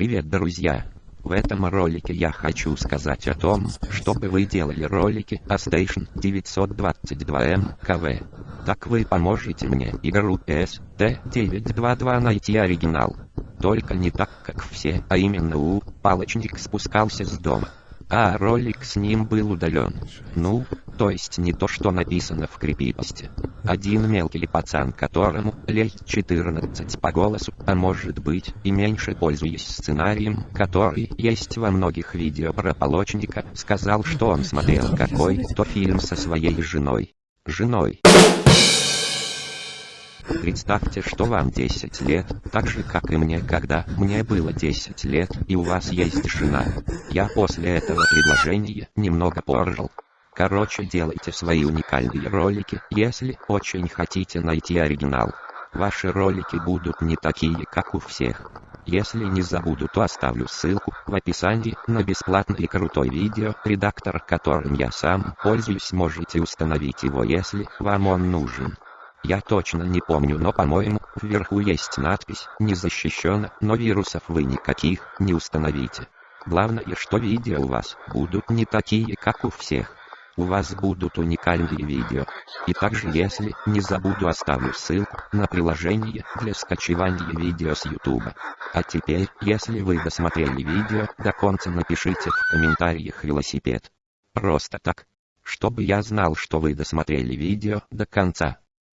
Привет, друзья! В этом ролике я хочу сказать о том, чтобы вы делали ролики о Station 922M KV. Так вы поможете мне игру ST922 найти оригинал. Только не так, как все, а именно у палочник спускался с дома а ролик с ним был удален. Ну, то есть не то, что написано в крипипосте. Один мелкий пацан, которому лет 14 по голосу, а может быть и меньше пользуясь сценарием, который есть во многих видео про полочника, сказал, что он смотрел какой-то фильм со своей женой. Женой. Представьте, что вам 10 лет, так же как и мне, когда мне было 10 лет, и у вас есть жена. Я после этого предложения немного поржал. Короче, делайте свои уникальные ролики, если очень хотите найти оригинал. Ваши ролики будут не такие, как у всех. Если не забуду, то оставлю ссылку в описании на бесплатный и крутой видео, редактор которым я сам пользуюсь, можете установить его, если вам он нужен. Я точно не помню, но по-моему, вверху есть надпись «Не защищено, но вирусов вы никаких не установите». Главное, что видео у вас будут не такие, как у всех. У вас будут уникальные видео. И также, если не забуду, оставлю ссылку на приложение для скачивания видео с YouTube. А теперь, если вы досмотрели видео до конца, напишите в комментариях велосипед. Просто так. Чтобы я знал, что вы досмотрели видео до конца.